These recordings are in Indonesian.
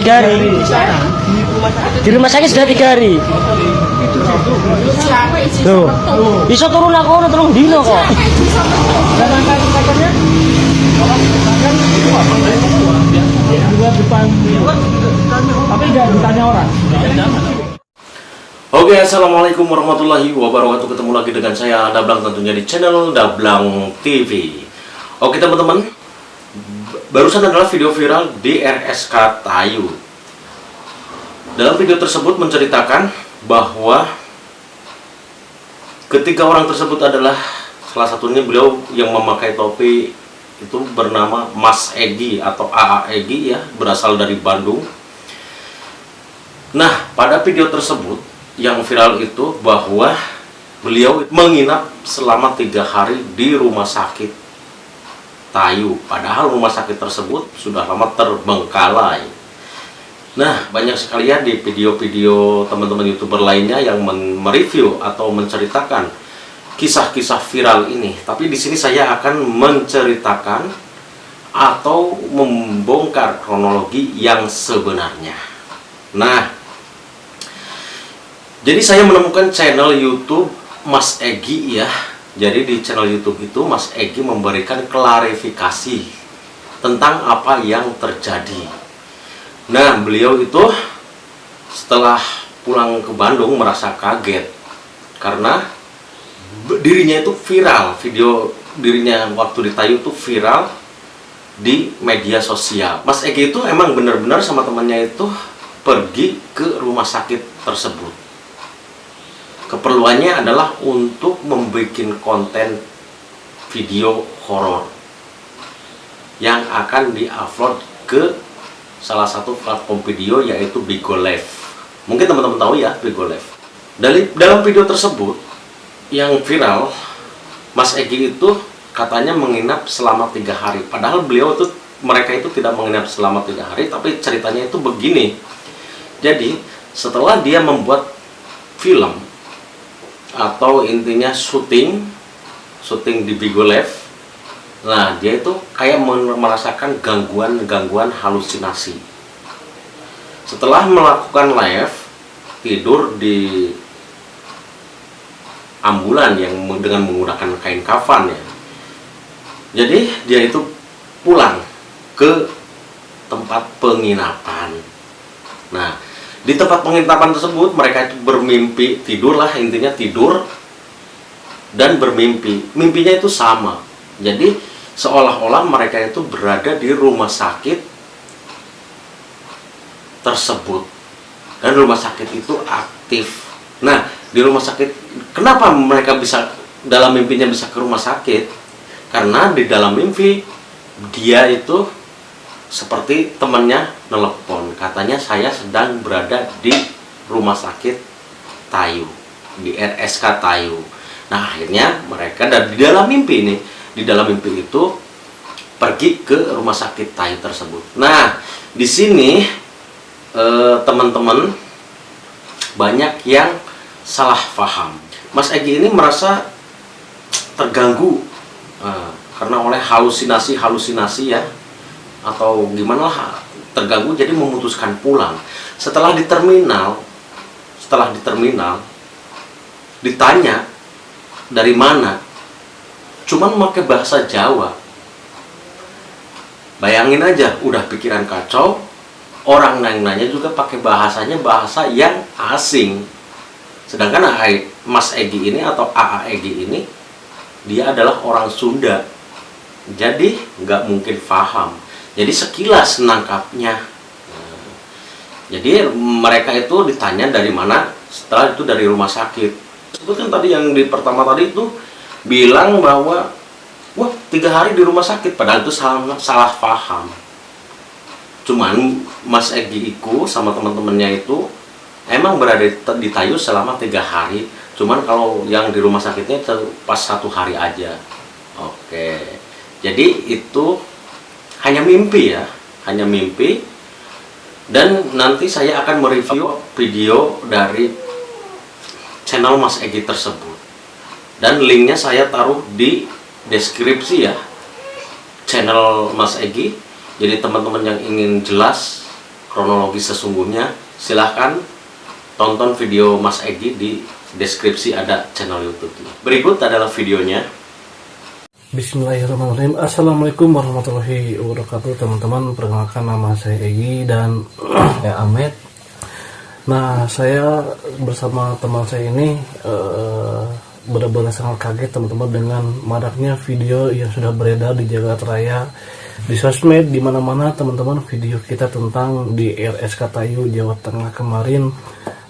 tiga hari. Di rumah sakit sudah tiga hari. Tuh, bisa turun aku udah turun dino kok. Oke, assalamualaikum warahmatullahi wabarakatuh. Ketemu lagi dengan saya Dablang tentunya di channel Dablang TV. Oke teman-teman, b- barusan adalah video viral di RSK Tayu. Dalam video tersebut menceritakan bahwa ketiga orang tersebut adalah salah satunya beliau yang memakai topi itu bernama Mas Egi atau AA Egi ya, berasal dari Bandung. Nah, pada video tersebut yang viral itu bahwa beliau menginap selama tiga hari di rumah sakit Tayu. Padahal rumah sakit tersebut sudah lama terbengkalai. Nah, banyak sekali ya di video-video teman-teman youtuber lainnya yang mereview atau menceritakan kisah-kisah viral ini. Tapi di sini saya akan menceritakan atau membongkar kronologi yang sebenarnya. Nah, jadi saya menemukan channel YouTube Mas Egi ya. Jadi di channel YouTube itu Mas Egi memberikan klarifikasi tentang apa yang terjadi. Nah, beliau itu setelah pulang ke Bandung merasa kaget karena dirinya itu viral, video dirinya waktu di Tayu itu viral di media sosial. Mas Egi itu emang benar-benar sama temannya itu pergi ke rumah sakit tersebut keperluannya adalah untuk membuat konten video horor yang akan diupload ke salah satu platform video yaitu Bigo Live. Mungkin teman-teman tahu ya Bigo Live. Dari dalam video tersebut yang viral, Mas Egi itu katanya menginap selama tiga hari. Padahal beliau itu mereka itu tidak menginap selama tiga hari, tapi ceritanya itu begini. Jadi setelah dia membuat film atau intinya syuting syuting di Bigo Live. Nah dia itu kayak merasakan gangguan-gangguan halusinasi. Setelah melakukan live tidur di ambulan yang dengan menggunakan kain kafan ya. Jadi dia itu pulang ke tempat penginapan. Nah di tempat penginapan tersebut mereka itu bermimpi tidurlah intinya tidur dan bermimpi. Mimpinya itu sama. Jadi seolah-olah mereka itu berada di rumah sakit tersebut. Dan rumah sakit itu aktif. Nah di rumah sakit kenapa mereka bisa dalam mimpinya bisa ke rumah sakit? Karena di dalam mimpi dia itu seperti temannya nelpon katanya saya sedang berada di rumah sakit Tayu di RSK Tayu. Nah akhirnya mereka dan di dalam mimpi ini di dalam mimpi itu pergi ke rumah sakit Tayu tersebut. Nah di sini eh, teman-teman banyak yang salah paham. Mas Egi ini merasa terganggu eh, karena oleh halusinasi-halusinasi ya atau gimana lah terganggu jadi memutuskan pulang. Setelah di terminal setelah di terminal ditanya dari mana cuman pakai bahasa Jawa. Bayangin aja udah pikiran kacau orang yang nanya juga pakai bahasanya bahasa yang asing. Sedangkan Mas Egi ini atau AA Egi ini dia adalah orang Sunda. Jadi nggak mungkin paham jadi sekilas nangkapnya. Nah, jadi mereka itu ditanya dari mana setelah itu dari rumah sakit. Sebutkan tadi yang di pertama tadi itu bilang bahwa wah tiga hari di rumah sakit. Padahal itu salah salah paham. Cuman Mas Egi Iku sama teman-temannya itu emang berada di, Tayu selama tiga hari. Cuman kalau yang di rumah sakitnya itu pas satu hari aja. Oke. Jadi itu hanya mimpi ya hanya mimpi. Dan nanti saya akan mereview video dari channel Mas Egi tersebut. Dan linknya saya taruh di deskripsi ya channel Mas Egi jadi teman-teman yang ingin jelas kronologi sesungguhnya silahkan tonton video Mas Egi di deskripsi ada channel YouTube berikut adalah videonya Bismillahirrahmanirrahim. Assalamualaikum warahmatullahi wabarakatuh Teman-teman. Perkenalkan nama saya Egi dan ya Ahmed. Nah saya bersama teman saya ini uh, benar-benar sangat kaget teman-teman dengan maraknya video yang sudah beredar di jagat raya di sosmed di mana-mana teman-teman video kita tentang di RS Katayu Jawa Tengah kemarin.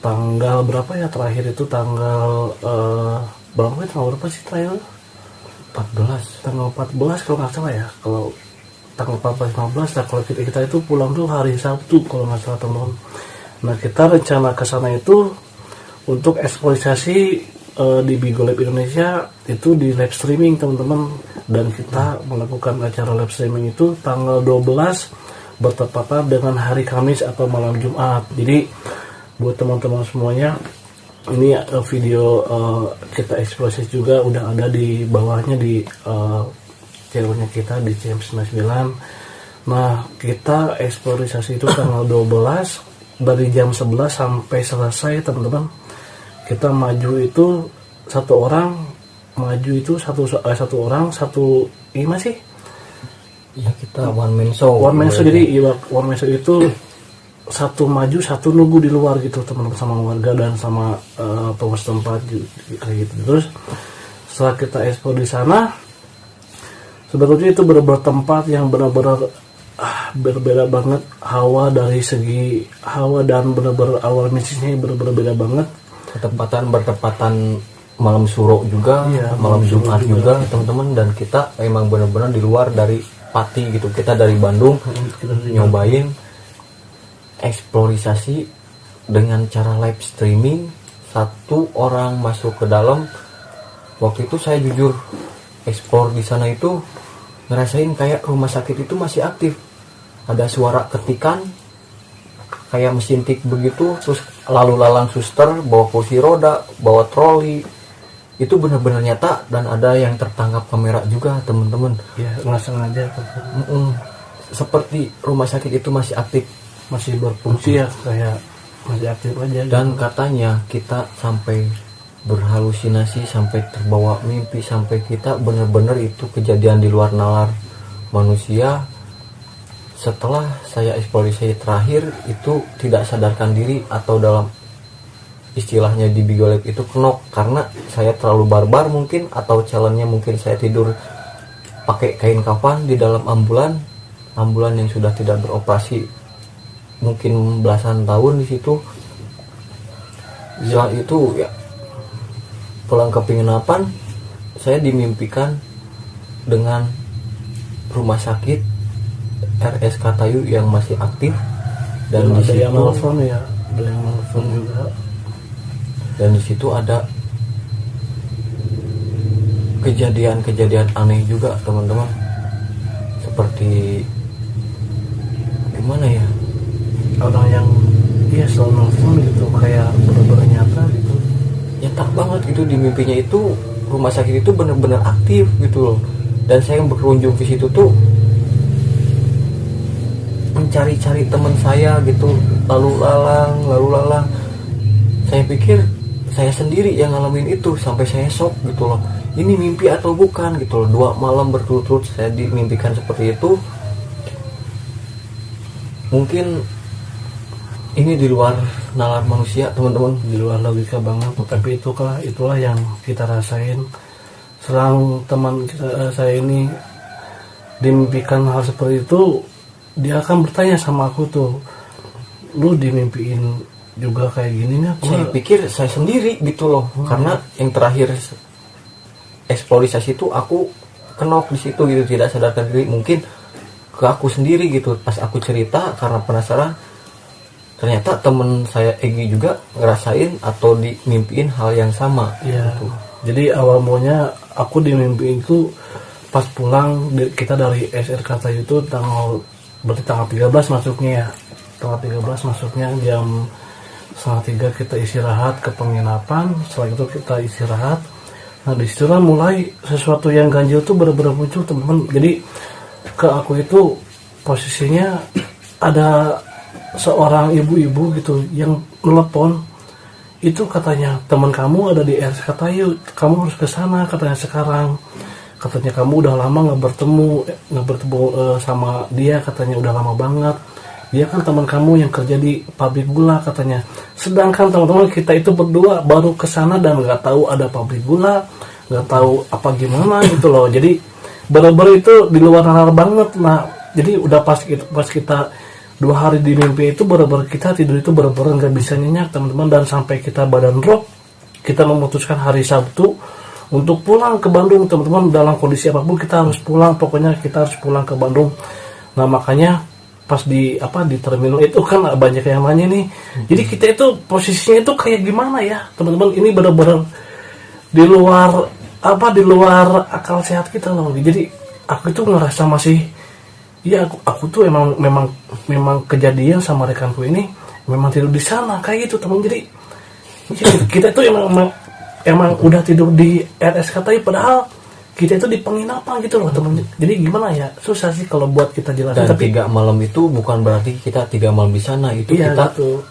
Tanggal berapa ya terakhir itu? Tanggal uh, berapa ya? Tanggal berapa sih terakhir 14 tanggal 14 kalau nggak salah ya. Kalau tanggal 14 15 nah kalau kita, kita itu pulang tuh hari Sabtu kalau nggak salah teman-teman. Nah kita rencana ke sana itu untuk eksploitasi uh, di Bigo Lab Indonesia itu di live streaming teman-teman. Dan kita melakukan acara live streaming itu tanggal 12 bertepatan dengan hari Kamis atau malam Jumat. Jadi buat teman-teman semuanya ini uh, video uh, kita eksplosif juga udah ada di bawahnya di uh, channelnya kita di CM99 nah kita eksplorisasi itu tanggal 12 dari jam 11 sampai selesai teman-teman. Kita maju itu satu orang maju itu satu eh, satu orang satu ini masih? Ya kita one man show one man show jadi iya, one man show itu satu maju satu nunggu di luar gitu teman-teman sama warga dan sama uh, pengurus tempat kayak gitu. Terus setelah kita ekspor di sana sebetulnya itu benar-benar tempat yang benar-benar ah, berbeda banget. Hawa dari segi hawa dan benar-benar awal misinya benar-benar beda banget. Ketempatan bertepatan malam suro juga Iya, malam jumat suro juga. teman-teman. Dan kita emang benar-benar di luar dari Pati gitu. Kita dari Bandung Kita nyobain eksplorisasi dengan cara live streaming satu orang masuk ke dalam. Waktu itu saya jujur eksplor di sana itu ngerasain kayak rumah sakit itu masih aktif. Ada suara ketikan kayak mesin tik begitu terus lalu lalang suster bawa kursi roda bawa troli. Itu benar-benar nyata dan ada yang tertangkap kamera juga teman-teman. Ya nggak sengaja. Seperti rumah sakit itu masih aktif masih berfungsi ya kayak masih aktif aja dan gitu. katanya kita sampai berhalusinasi sampai terbawa mimpi sampai kita benar-benar itu kejadian di luar nalar manusia setelah saya eksplorasi terakhir itu tidak sadarkan diri atau dalam istilahnya di Bigolab itu kenok karena saya terlalu barbar mungkin atau challenge-nya mungkin saya tidur pakai kain kafan di dalam ambulan ambulan yang sudah tidak beroperasi mungkin belasan tahun di situ. Setelah itu ya pulang ke penginapan saya dimimpikan dengan rumah sakit RS Katayu yang masih aktif dan Dan di yang situ nelfon ya ada yang nelfon juga. Dan di situ ada kejadian-kejadian aneh juga teman-teman. Seperti gimana ya orang yang iya selalu nelfon gitu kayak bener-bener nyata gitu. Nyetak banget gitu di mimpinya itu rumah sakit itu benar-benar aktif gitu loh. Dan saya yang berkunjung ke situ tuh mencari-cari teman saya gitu lalu lalang lalu lalang. Saya pikir saya sendiri yang ngalamin itu sampai saya shock gitu loh. Ini mimpi atau bukan gitu loh. Dua malam berturut-turut saya dimimpikan seperti itu. Mungkin ini di luar nalar manusia teman-teman. Di luar logika banget tapi itulah itulah yang kita rasain. Selang teman kita, eh, saya ini dimimpikan hal seperti itu dia akan bertanya sama aku tuh lu dimimpiin juga kayak gini nih saya pikir saya sendiri gitu loh. Karena yang terakhir eksplorisasi itu aku kenok di situ gitu. Tidak sadarkan diri mungkin ke aku sendiri gitu. Pas aku cerita karena penasaran ternyata temen saya Egi juga ngerasain atau dimimpiin hal yang sama Iya. gitu. Jadi awal mulanya aku dimimpiin itu pas pulang kita dari SRK Tayu itu tanggal berarti tanggal 13 masuknya ya. Tanggal 13 masuknya jam setengah tiga kita istirahat ke penginapan. Setelah itu kita istirahat. Nah di situlah mulai sesuatu yang ganjil tuh benar-benar muncul teman-teman. Jadi ke aku itu posisinya ada seorang ibu-ibu gitu yang telepon itu katanya teman kamu ada di RS Katayu kamu harus ke sana katanya sekarang. Katanya kamu udah lama nggak bertemu nggak bertemu eh, sama dia katanya udah lama banget. Dia kan teman kamu yang kerja di pabrik gula katanya. Sedangkan teman-teman kita itu berdua baru ke sana dan nggak tahu ada pabrik gula nggak tahu apa gimana gitu loh. Jadi bener-bener itu di luar nalar banget lah jadi udah pas kita pas kita dua hari di mimpi itu bener-bener kita tidur itu bener-bener nggak bisa nyenyak teman-teman. Dan sampai kita badan drop kita memutuskan hari Sabtu untuk pulang ke Bandung teman-teman. Dalam kondisi apa pun kita harus pulang. Pokoknya kita harus pulang ke Bandung. Nah makanya pas di apa di terminal itu kan banyak yang nanya nih. Jadi kita itu posisinya itu kayak gimana ya teman-teman? Ini bener-bener di luar apa di luar akal sehat kita loh. Jadi aku itu ngerasa masih Iya aku, aku tuh emang memang memang kejadian sama rekanku ini memang tidur di sana kayak gitu teman. Jadi ya, kita tuh emang emang, emang udah tidur di RS Katai padahal kita itu di penginapan gitu loh teman. Jadi gimana ya susah sih kalau buat kita jelasin Dan tiga malam itu bukan berarti kita tiga malam di sana itu iya kita gitu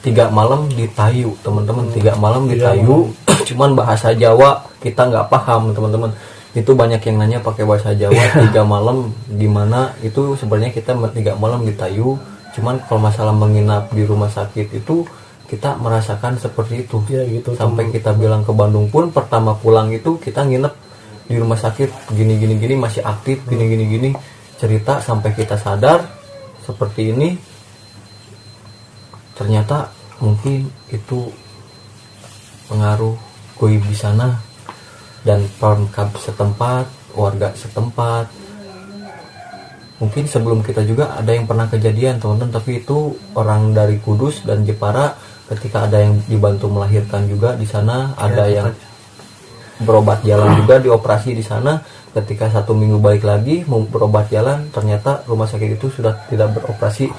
tiga malam di Tayu teman-teman. Tiga malam di Tiga Tayu cuman bahasa Jawa kita nggak paham teman-teman itu banyak yang nanya pakai bahasa Jawa tiga malam di mana? Itu sebenarnya kita tiga malam di Tayu. Cuman kalau masalah menginap di rumah sakit itu kita merasakan seperti itu. Iya gitu sampai kita bilang ke Bandung pun pertama pulang itu kita nginep di rumah sakit. Gini gini gini masih aktif gini gini gini. Cerita sampai kita sadar seperti ini. Ternyata mungkin itu pengaruh goib di sana dan perangkap setempat warga setempat. Mungkin sebelum kita juga ada yang pernah kejadian teman-teman tapi itu orang dari Kudus dan Jepara ketika ada yang dibantu melahirkan juga di sana ada Ya, yang berobat jalan juga dioperasi di sana. Ketika satu minggu balik lagi mau berobat jalan ternyata rumah sakit itu sudah tidak beroperasi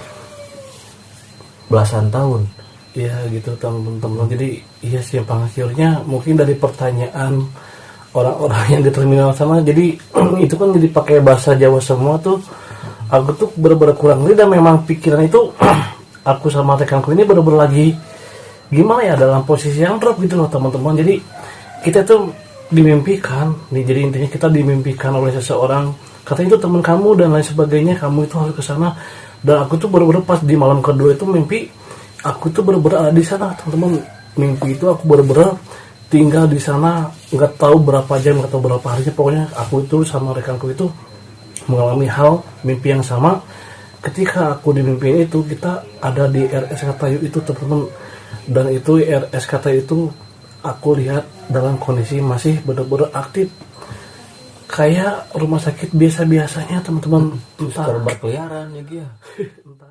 belasan tahun. Iya gitu teman-teman. Jadi iya sih penghasilnya mungkin dari pertanyaan orang-orang yang di terminal sana. Jadi itu kan jadi pakai bahasa Jawa semua tuh. Aku tuh bener-bener kurang dan memang pikiran itu aku sama rekanku ini bener-bener lagi gimana ya dalam posisi yang drop gitu loh teman-teman. Jadi kita tuh dimimpikan, nih jadi intinya kita dimimpikan oleh seseorang. Katanya itu teman kamu dan lain sebagainya, kamu itu harus ke sana. Dan aku tuh bener-bener pas di malam kedua itu mimpi aku tuh bener-bener ada di sana teman-teman mimpi itu aku bener-bener tinggal di sana nggak tahu berapa jam nggak tahu berapa hari pokoknya aku itu sama rekanku itu mengalami hal mimpi yang sama. Ketika aku di mimpi itu kita ada di RS Katayu itu teman-teman. Dan itu RS Katayu itu aku lihat dalam kondisi masih bener-bener aktif. Kayak rumah sakit biasa-biasanya teman-teman. Entah terus berkeliaran ya entah